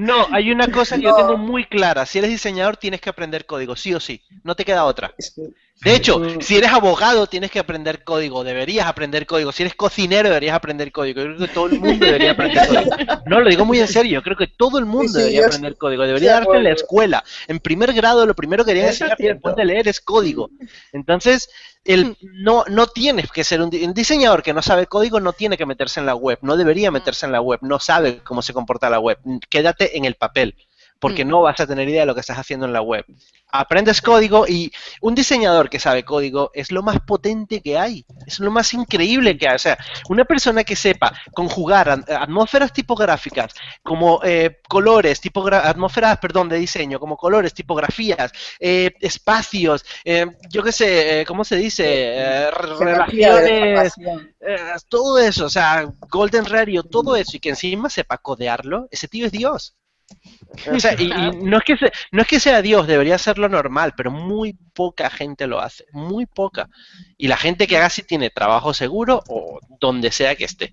No, hay una cosa que yo tengo muy clara. Si eres diseñador, tienes que aprender código, sí o sí. No te queda otra. De hecho, si eres abogado, tienes que aprender código. Deberías aprender código. Si eres cocinero, deberías aprender código. Yo creo que todo el mundo debería aprender código. No, lo digo muy en serio. Yo creo que todo el mundo debería aprender código. Debería darte en la escuela. En primer grado, lo primero que deberían enseñarte después de leer es código. Entonces, el, no, no tienes que ser un, un, diseñador que no sabe código, no tiene que meterse en la web. No debería meterse en la web. No sabe cómo se comporta la web. Quédate en el papel porque no vas a tener idea de lo que estás haciendo en la web. Aprendes código y un diseñador que sabe código es lo más potente que hay, es lo más increíble que hay. O sea, una persona que sepa conjugar atmósferas tipográficas como eh, colores, atmósferas, perdón, de diseño, como colores, tipografías, eh, espacios, eh, yo qué sé, ¿cómo se dice? relaciones, todo eso, o sea, Golden Radio, todo eso, y que encima sepa codearlo, ese tío es Dios. O sea, y, no, es que no es que sea Dios, debería ser lo normal, pero muy poca gente lo hace, muy poca. Y la gente que haga sí tiene trabajo seguro o donde sea que esté.